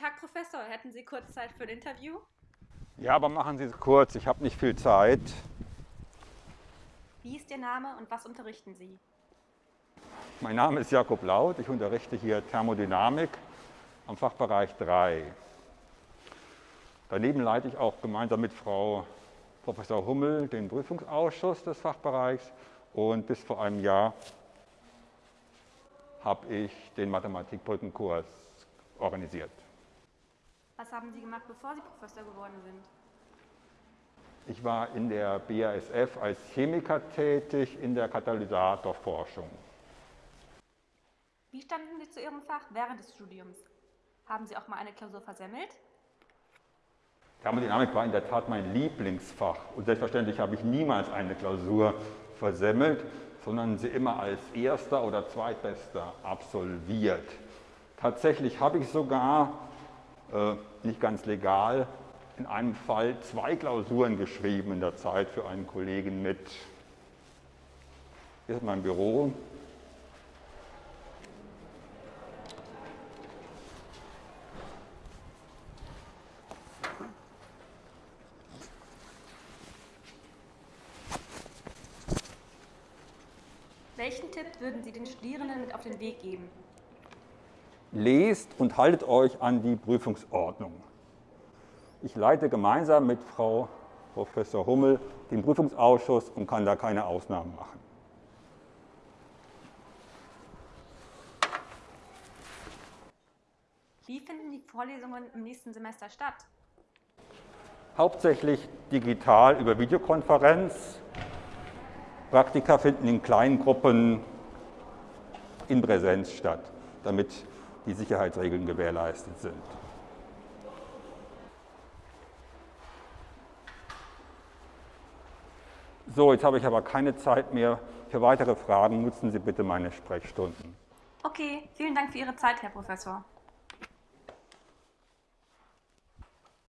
Tag, Professor. Hätten Sie kurz Zeit für ein Interview? Ja, aber machen Sie es kurz. Ich habe nicht viel Zeit. Wie ist Ihr Name und was unterrichten Sie? Mein Name ist Jakob Laut. Ich unterrichte hier Thermodynamik am Fachbereich 3. Daneben leite ich auch gemeinsam mit Frau Professor Hummel den Prüfungsausschuss des Fachbereichs und bis vor einem Jahr habe ich den Mathematikbrückenkurs organisiert. Was haben Sie gemacht, bevor Sie Professor geworden sind? Ich war in der BASF als Chemiker tätig in der Katalysatorforschung. Wie standen Sie zu Ihrem Fach während des Studiums? Haben Sie auch mal eine Klausur versemmelt? Thermodynamik war in der Tat mein Lieblingsfach und selbstverständlich habe ich niemals eine Klausur versemmelt, sondern sie immer als erster oder zweitbester absolviert. Tatsächlich habe ich sogar, nicht ganz legal, in einem Fall zwei Klausuren geschrieben in der Zeit für einen Kollegen mit. Hier ist mein Büro. Welchen Tipp würden Sie den Studierenden mit auf den Weg geben? Lest und haltet euch an die Prüfungsordnung. Ich leite gemeinsam mit Frau Professor Hummel den Prüfungsausschuss und kann da keine Ausnahmen machen. Wie finden die Vorlesungen im nächsten Semester statt? Hauptsächlich digital über Videokonferenz Praktika finden in kleinen Gruppen in Präsenz statt, damit die Sicherheitsregeln gewährleistet sind. So, jetzt habe ich aber keine Zeit mehr. Für weitere Fragen nutzen Sie bitte meine Sprechstunden. Okay, vielen Dank für Ihre Zeit, Herr Professor.